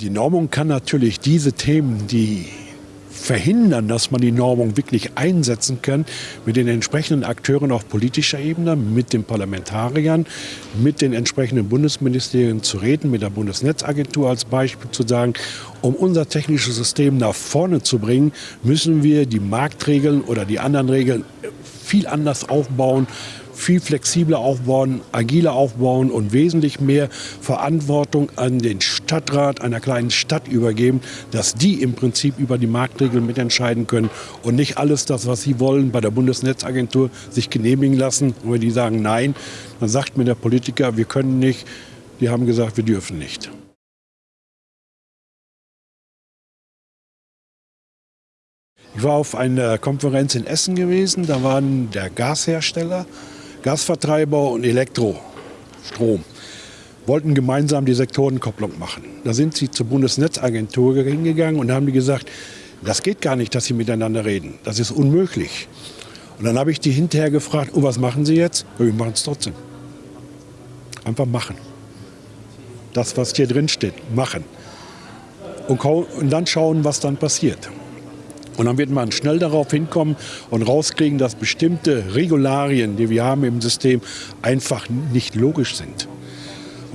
Die Normung kann natürlich diese Themen, die verhindern, dass man die Normung wirklich einsetzen kann, mit den entsprechenden Akteuren auf politischer Ebene, mit den Parlamentariern, mit den entsprechenden Bundesministerien zu reden, mit der Bundesnetzagentur als Beispiel zu sagen, um unser technisches System nach vorne zu bringen, müssen wir die Marktregeln oder die anderen Regeln viel anders aufbauen, viel flexibler aufbauen, agiler aufbauen und wesentlich mehr Verantwortung an den Stadtrat einer kleinen Stadt übergeben, dass die im Prinzip über die Marktregeln mitentscheiden können und nicht alles das, was sie wollen, bei der Bundesnetzagentur sich genehmigen lassen. Und wenn die sagen Nein, dann sagt mir der Politiker, wir können nicht. Die haben gesagt, wir dürfen nicht. Ich war auf einer Konferenz in Essen gewesen, da waren der Gashersteller, Gasvertreiber und Elektrostrom wollten gemeinsam die Sektorenkopplung machen. Da sind sie zur Bundesnetzagentur hingegangen und haben die gesagt, das geht gar nicht, dass sie miteinander reden. Das ist unmöglich. Und dann habe ich die hinterher gefragt, oh, was machen Sie jetzt? Ja, wir machen es trotzdem. Einfach machen. Das, was hier drin steht, machen. Und, und dann schauen, was dann passiert. Und dann wird man schnell darauf hinkommen und rauskriegen, dass bestimmte Regularien, die wir haben im System, einfach nicht logisch sind.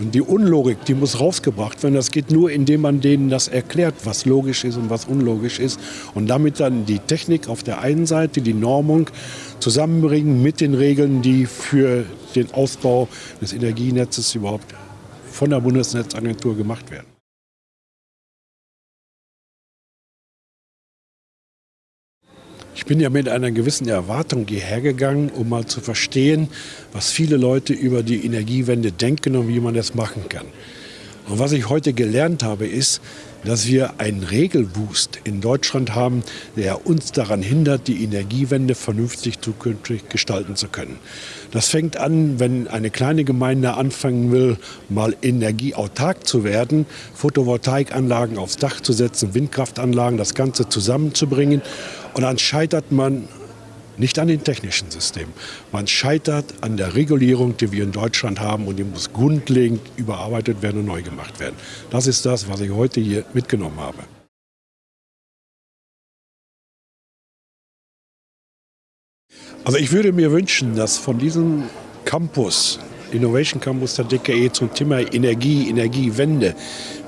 Und die Unlogik, die muss rausgebracht werden. Das geht nur, indem man denen das erklärt, was logisch ist und was unlogisch ist. Und damit dann die Technik auf der einen Seite, die Normung zusammenbringen mit den Regeln, die für den Ausbau des Energienetzes überhaupt von der Bundesnetzagentur gemacht werden. Ich bin ja mit einer gewissen Erwartung hierher gegangen, um mal zu verstehen, was viele Leute über die Energiewende denken und wie man das machen kann. Und was ich heute gelernt habe, ist, dass wir einen Regelboost in Deutschland haben, der uns daran hindert, die Energiewende vernünftig zukünftig gestalten zu können. Das fängt an, wenn eine kleine Gemeinde anfangen will, mal energieautark zu werden, Photovoltaikanlagen aufs Dach zu setzen, Windkraftanlagen, das Ganze zusammenzubringen. Und dann scheitert man nicht an den technischen Systemen. Man scheitert an der Regulierung, die wir in Deutschland haben und die muss grundlegend überarbeitet werden und neu gemacht werden. Das ist das, was ich heute hier mitgenommen habe. Also ich würde mir wünschen, dass von diesem Campus Innovation Campus der DKE zum Thema Energie, Energiewende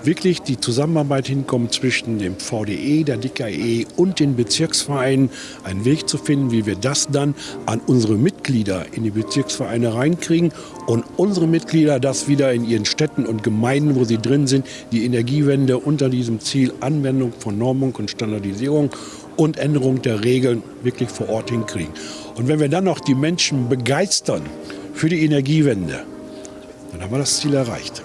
wirklich die Zusammenarbeit hinkommt zwischen dem VDE, der DKE und den Bezirksvereinen, einen Weg zu finden, wie wir das dann an unsere Mitglieder in die Bezirksvereine reinkriegen und unsere Mitglieder das wieder in ihren Städten und Gemeinden, wo sie drin sind, die Energiewende unter diesem Ziel Anwendung von Normung und Standardisierung und Änderung der Regeln wirklich vor Ort hinkriegen. Und wenn wir dann noch die Menschen begeistern, für die Energiewende, dann haben wir das Ziel erreicht.